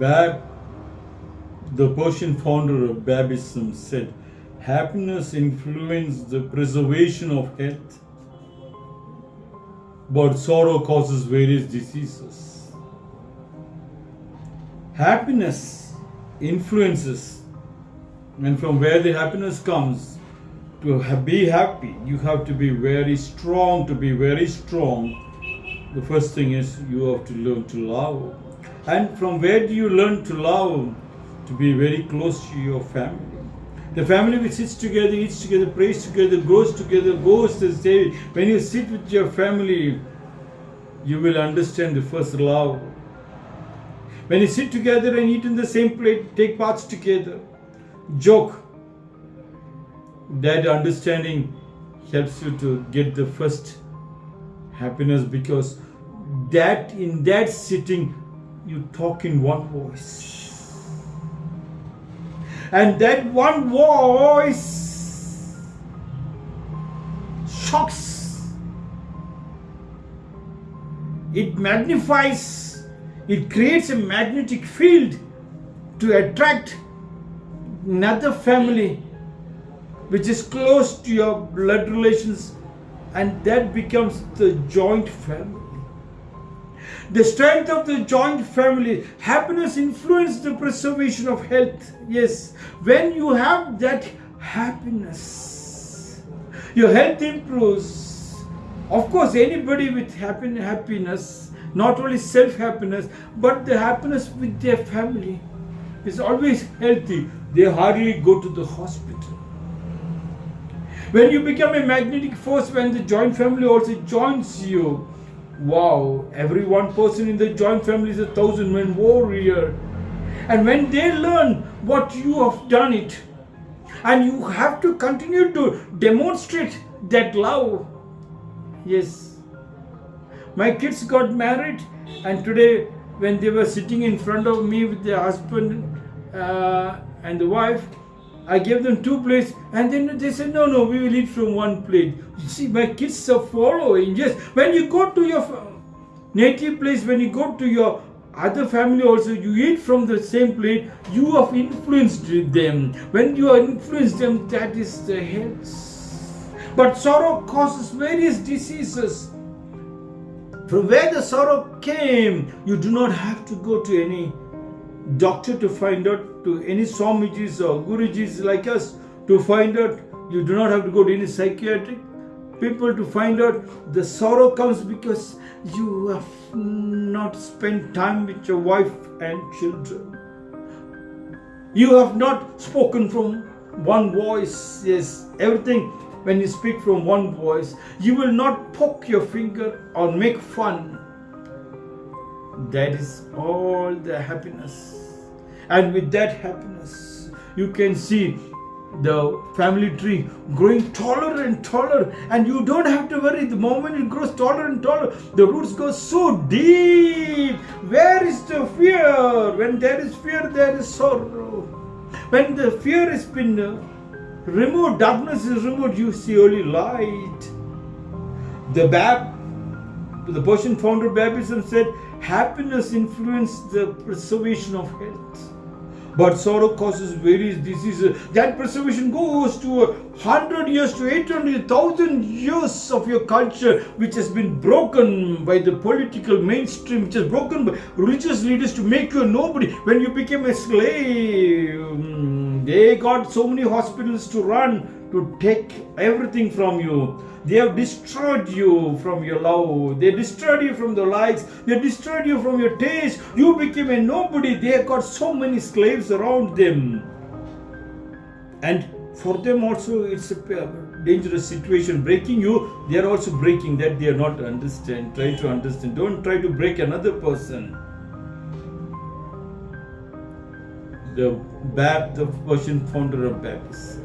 Bab, the Persian founder of Babism, said, Happiness influences the preservation of health, but sorrow causes various diseases. Happiness influences, and from where the happiness comes, to be happy, you have to be very strong. To be very strong, the first thing is you have to learn to love. And from where do you learn to love? To be very close to your family. The family which sits together, eats together, prays together, goes together, goes to say, when you sit with your family, you will understand the first love. When you sit together and eat in the same plate, take parts together, joke, that understanding helps you to get the first happiness because that in that sitting you talk in one voice and that one voice shocks it magnifies it creates a magnetic field to attract another family which is close to your blood relations, and that becomes the joint family. The strength of the joint family, happiness influences the preservation of health. Yes, when you have that happiness, your health improves. Of course, anybody with happy, happiness, not only self happiness, but the happiness with their family is always healthy. They hardly go to the hospital. When you become a magnetic force, when the joint family also joins you, wow, every one person in the joint family is a thousand man warrior. And when they learn what you have done it, and you have to continue to demonstrate that love. Yes. My kids got married, and today, when they were sitting in front of me with their husband uh, and the wife, I gave them two plates and then they said, no, no, we will eat from one plate. You see, my kids are following. Yes, when you go to your native place, when you go to your other family also, you eat from the same plate, you have influenced them. When you influence them, that is the health. But sorrow causes various diseases. From where the sorrow came, you do not have to go to any doctor to find out, to any Swamijis or Gurujis like us to find out. You do not have to go to any psychiatric people to find out. The sorrow comes because you have not spent time with your wife and children. You have not spoken from one voice. Yes, everything when you speak from one voice, you will not poke your finger or make fun that is all the happiness. And with that happiness, you can see the family tree growing taller and taller. And you don't have to worry the moment it grows taller and taller the roots go so deep. Where is the fear? When there is fear there is sorrow. When the fear has been uh, removed darkness is removed you see only light. The bab the Persian founder Babism said happiness influences the preservation of health but sorrow causes various diseases. That preservation goes to a hundred years to eight hundred thousand years of your culture, which has been broken by the political mainstream, which has broken by religious leaders to make you a nobody. When you became a slave, mm, they got so many hospitals to run to take everything from you. They have destroyed you from your love. They destroyed you from the likes. They destroyed you from your taste. You became a nobody. They have got so many slaves around them. And for them also it's a dangerous situation. Breaking you, they are also breaking that they are not understand. Try to understand. Don't try to break another person. The Bab, the Persian founder of Babis